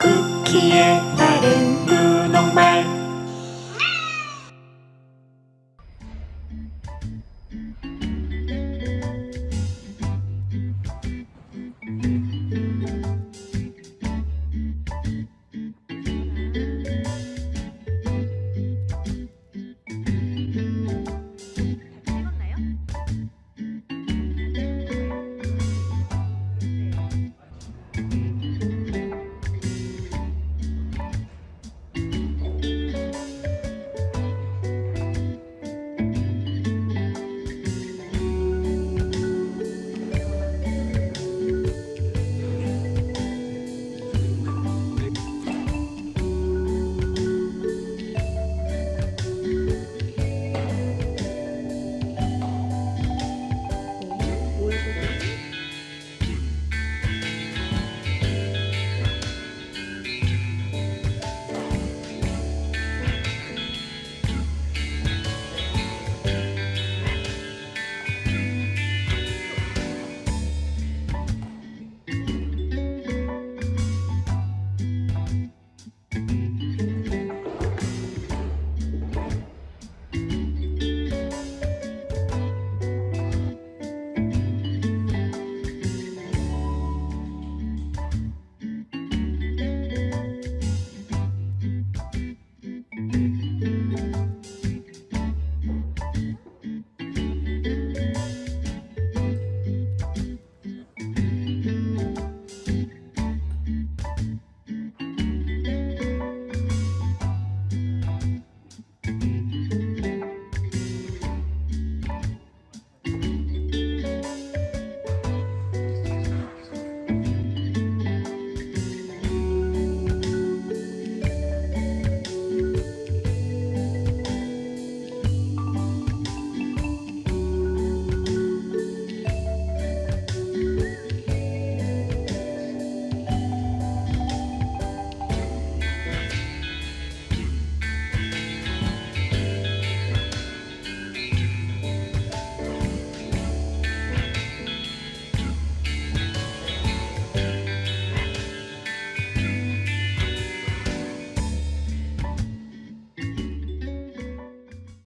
く消え